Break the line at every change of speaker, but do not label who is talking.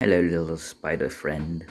Hello, little spider friend.